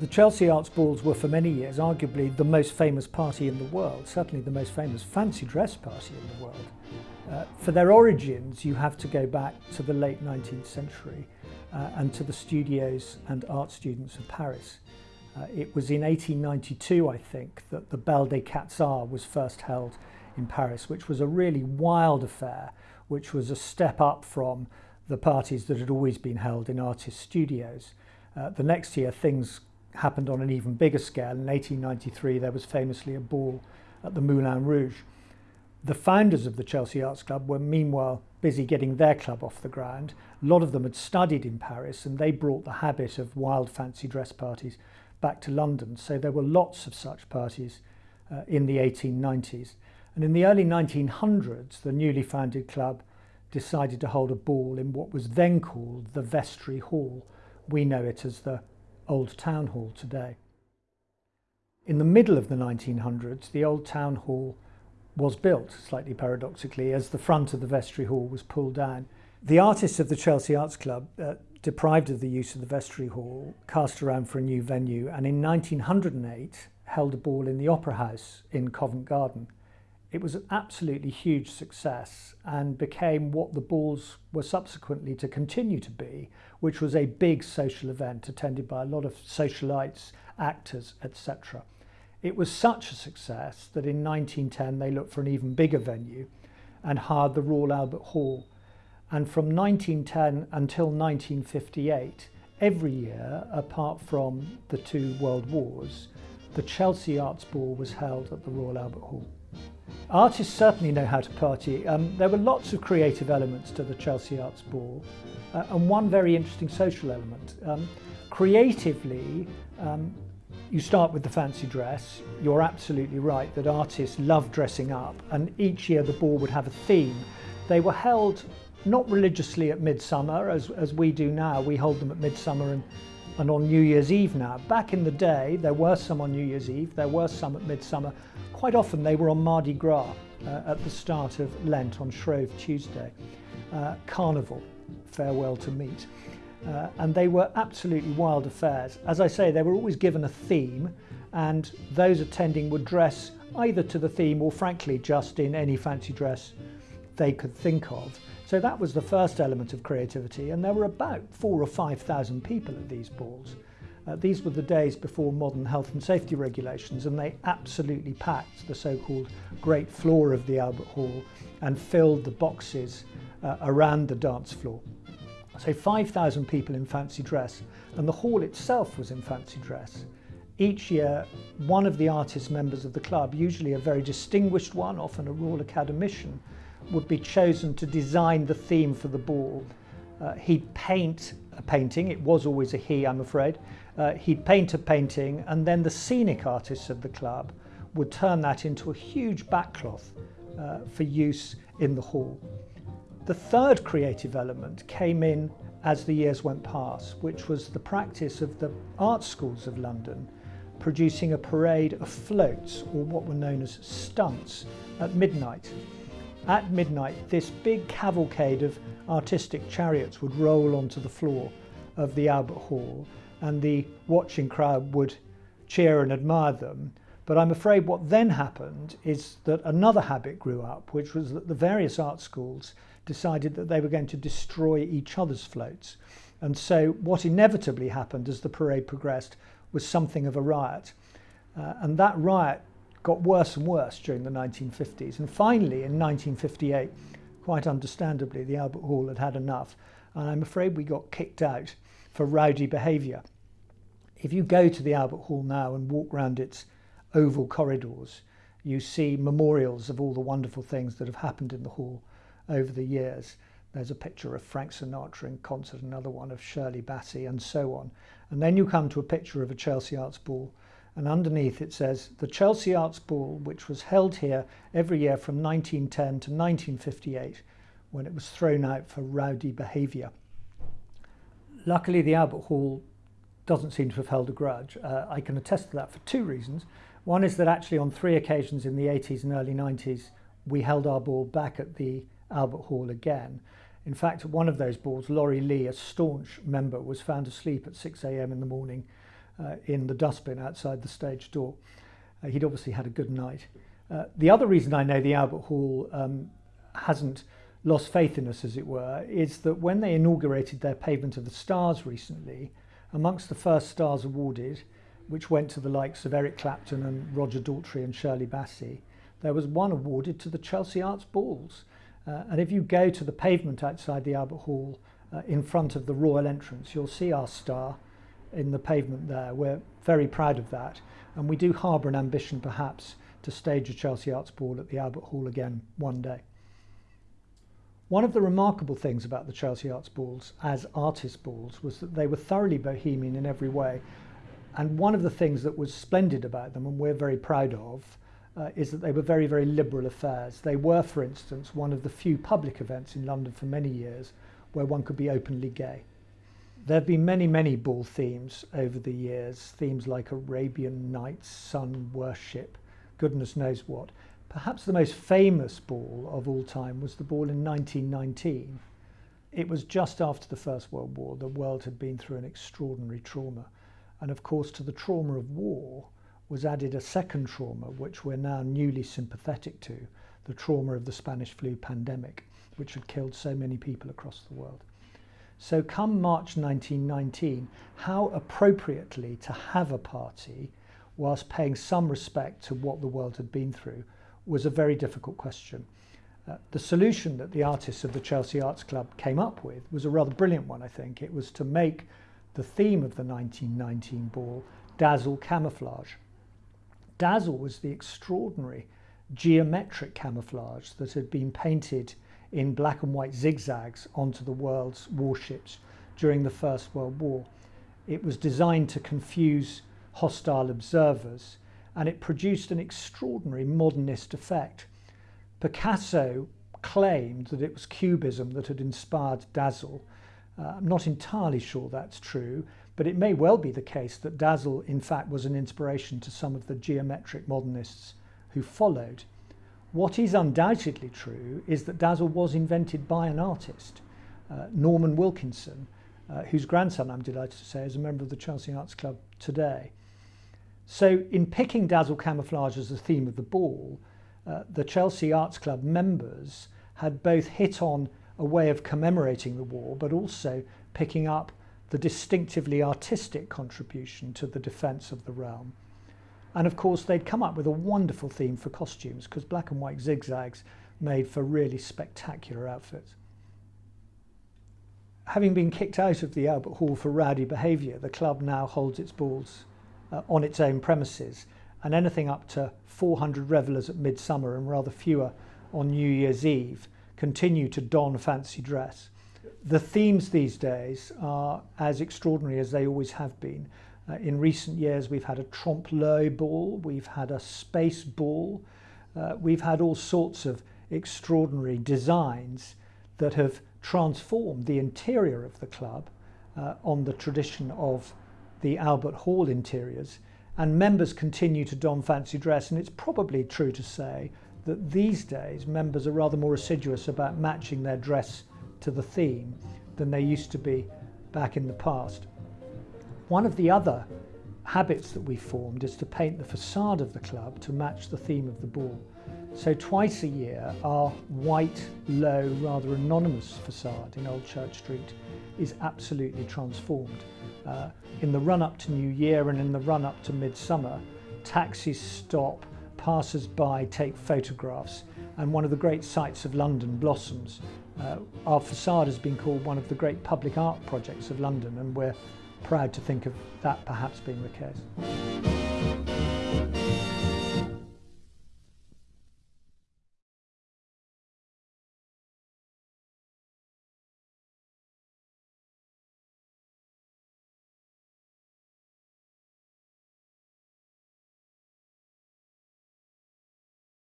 The Chelsea Arts Balls were for many years arguably the most famous party in the world, certainly the most famous fancy dress party in the world. Uh, for their origins, you have to go back to the late 19th century uh, and to the studios and art students of Paris. Uh, it was in 1892, I think, that the Belle des Quatre Arts was first held in Paris, which was a really wild affair, which was a step up from the parties that had always been held in artist studios. Uh, the next year, things happened on an even bigger scale. In 1893, there was famously a ball at the Moulin Rouge. The founders of the Chelsea Arts Club were meanwhile busy getting their club off the ground. A lot of them had studied in Paris and they brought the habit of wild fancy dress parties back to London. So there were lots of such parties uh, in the 1890s. And in the early 1900s, the newly founded club decided to hold a ball in what was then called the Vestry Hall. We know it as the Old Town Hall today. In the middle of the 1900s, the Old Town Hall was built, slightly paradoxically, as the front of the Vestry Hall was pulled down. The artists of the Chelsea Arts Club, uh, deprived of the use of the Vestry Hall, cast around for a new venue and in 1908 held a ball in the Opera House in Covent Garden. It was an absolutely huge success and became what the balls were subsequently to continue to be, which was a big social event attended by a lot of socialites, actors, etc. It was such a success that in 1910 they looked for an even bigger venue and hired the Royal Albert Hall. And from 1910 until 1958, every year, apart from the two world wars, the Chelsea Arts Ball was held at the Royal Albert Hall. Artists certainly know how to party. Um, there were lots of creative elements to the Chelsea Arts Ball uh, and one very interesting social element. Um, creatively, um, you start with the fancy dress. You're absolutely right that artists love dressing up and each year the ball would have a theme. They were held not religiously at midsummer as, as we do now. We hold them at midsummer and and on New Year's Eve now. Back in the day, there were some on New Year's Eve, there were some at midsummer, Quite often they were on Mardi Gras uh, at the start of Lent on Shrove Tuesday. Uh, Carnival, farewell to meat. Uh, and they were absolutely wild affairs. As I say, they were always given a theme and those attending would dress either to the theme or frankly just in any fancy dress they could think of. So that was the first element of creativity, and there were about four or 5,000 people at these balls. Uh, these were the days before modern health and safety regulations, and they absolutely packed the so-called great floor of the Albert Hall and filled the boxes uh, around the dance floor. So 5,000 people in fancy dress, and the hall itself was in fancy dress. Each year, one of the artist members of the club, usually a very distinguished one, often a Royal Academician, would be chosen to design the theme for the ball. Uh, he'd paint a painting, it was always a he, I'm afraid, uh, he'd paint a painting and then the scenic artists of the club would turn that into a huge backcloth uh, for use in the hall. The third creative element came in as the years went past, which was the practice of the art schools of London producing a parade of floats, or what were known as stunts, at midnight. At midnight, this big cavalcade of artistic chariots would roll onto the floor of the Albert Hall and the watching crowd would cheer and admire them. But I'm afraid what then happened is that another habit grew up, which was that the various art schools decided that they were going to destroy each other's floats. And so what inevitably happened as the parade progressed was something of a riot. Uh, and that riot got worse and worse during the 1950s. And finally, in 1958, quite understandably, the Albert Hall had had enough. And I'm afraid we got kicked out for rowdy behaviour. If you go to the Albert Hall now and walk round its oval corridors, you see memorials of all the wonderful things that have happened in the hall over the years. There's a picture of Frank Sinatra in concert, another one of Shirley Bassey, and so on. And then you come to a picture of a Chelsea Arts Ball, and underneath it says, the Chelsea Arts Ball, which was held here every year from 1910 to 1958, when it was thrown out for rowdy behaviour. Luckily, the Albert Hall doesn't seem to have held a grudge. Uh, I can attest to that for two reasons. One is that actually on three occasions in the 80s and early 90s, we held our ball back at the Albert Hall again. In fact, one of those balls, Laurie Lee, a staunch member, was found asleep at 6 a.m. in the morning uh, in the dustbin outside the stage door. Uh, he'd obviously had a good night. Uh, the other reason I know the Albert Hall um, hasn't lost faith in us, as it were, is that when they inaugurated their pavement of the stars recently, amongst the first stars awarded, which went to the likes of Eric Clapton and Roger Daltrey and Shirley Bassey, there was one awarded to the Chelsea Arts Balls. Uh, and if you go to the pavement outside the Albert Hall uh, in front of the royal entrance, you'll see our star in the pavement there. We're very proud of that. And we do harbour an ambition perhaps to stage a Chelsea Arts Ball at the Albert Hall again one day. One of the remarkable things about the Chelsea Arts Balls as artist balls was that they were thoroughly bohemian in every way. And one of the things that was splendid about them, and we're very proud of, uh, is that they were very, very liberal affairs. They were, for instance, one of the few public events in London for many years where one could be openly gay. There have been many, many ball themes over the years, themes like Arabian Nights, sun worship, goodness knows what. Perhaps the most famous ball of all time was the ball in 1919. It was just after the First World War. The world had been through an extraordinary trauma. And of course, to the trauma of war was added a second trauma, which we're now newly sympathetic to, the trauma of the Spanish flu pandemic, which had killed so many people across the world. So come March 1919, how appropriately to have a party whilst paying some respect to what the world had been through was a very difficult question. Uh, the solution that the artists of the Chelsea Arts Club came up with was a rather brilliant one, I think. It was to make the theme of the 1919 ball dazzle camouflage. Dazzle was the extraordinary geometric camouflage that had been painted in black and white zigzags onto the world's warships during the First World War. It was designed to confuse hostile observers and it produced an extraordinary modernist effect. Picasso claimed that it was Cubism that had inspired Dazzle. Uh, I'm not entirely sure that's true, but it may well be the case that Dazzle, in fact, was an inspiration to some of the geometric modernists who followed. What is undoubtedly true is that Dazzle was invented by an artist, uh, Norman Wilkinson, uh, whose grandson, I'm delighted to say, is a member of the Chelsea Arts Club today. So in picking Dazzle Camouflage as the theme of the ball, uh, the Chelsea Arts Club members had both hit on a way of commemorating the war, but also picking up the distinctively artistic contribution to the defence of the realm. And of course, they'd come up with a wonderful theme for costumes because black and white zigzags made for really spectacular outfits. Having been kicked out of the Albert Hall for rowdy behaviour, the club now holds its balls uh, on its own premises, and anything up to 400 revellers at midsummer and rather fewer on New Year's Eve continue to don fancy dress. The themes these days are as extraordinary as they always have been. Uh, in recent years, we've had a trompe-l'oeil ball, we've had a space ball, uh, we've had all sorts of extraordinary designs that have transformed the interior of the club uh, on the tradition of the Albert Hall interiors. And members continue to don fancy dress, and it's probably true to say that these days members are rather more assiduous about matching their dress to the theme than they used to be back in the past. One of the other habits that we formed is to paint the facade of the club to match the theme of the ball. So twice a year, our white, low, rather anonymous facade in Old Church Street is absolutely transformed. Uh, in the run-up to New Year and in the run-up to Midsummer, taxis stop, passers-by take photographs, and one of the great sights of London blossoms. Uh, our facade has been called one of the great public art projects of London, and we're proud to think of that perhaps being the case.